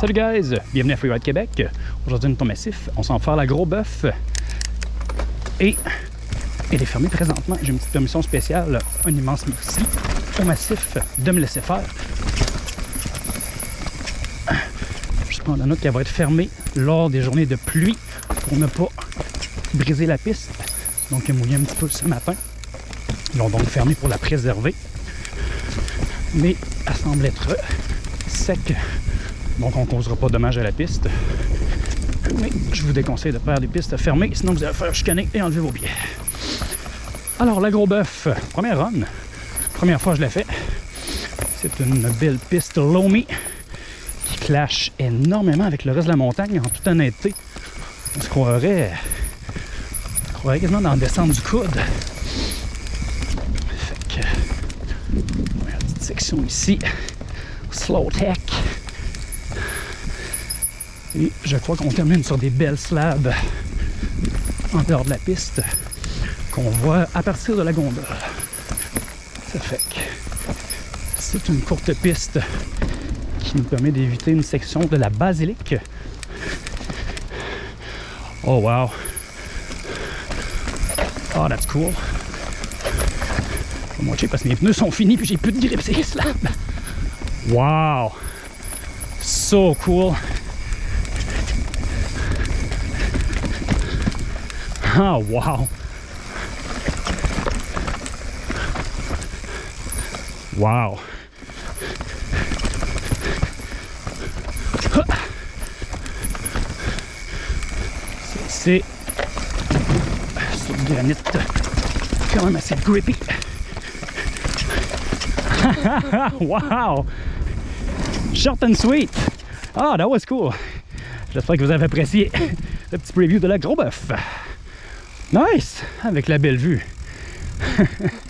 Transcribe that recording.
Salut guys, bienvenue à Freeride Québec. Aujourd'hui, nous massif. On s'en faire la gros bœuf. Et il est fermé présentement. J'ai une petite permission spéciale. Un immense merci au massif de me laisser faire. Je prends la note qu'elle va être fermée lors des journées de pluie pour ne pas briser la piste. Donc, il a mouillé un petit peu ce matin. Ils l'ont donc fermé pour la préserver. Mais elle semble être sec donc on ne causera pas de dommage à la piste. Mais je vous déconseille de faire des pistes fermées, sinon vous allez faire chicaner et enlever vos pieds. Alors, la gros bœuf, première run. Première fois que je l'ai fait. C'est une belle piste Lomi qui clash énormément avec le reste de la montagne, en toute honnêteté. On se croirait, on croirait quasiment dans le descente du coude. Fait que, une petite section ici, slow tech. Et je crois qu'on termine sur des belles slabs en dehors de la piste qu'on voit à partir de la gondole. Ça fait que c'est une courte piste qui nous permet d'éviter une section de la basilique. Oh wow! Oh, that's cool! Je vais moitié parce que mes pneus sont finis puis j'ai plus de grip ces slabs. Wow! So cool! Ah, wow! Wow! C'est sur le granit quand même assez grippy. wow! Short and sweet! Ah, that was cool! J'espère que vous avez apprécié le petit preview de la gros bœuf. Nice! Avec la belle vue.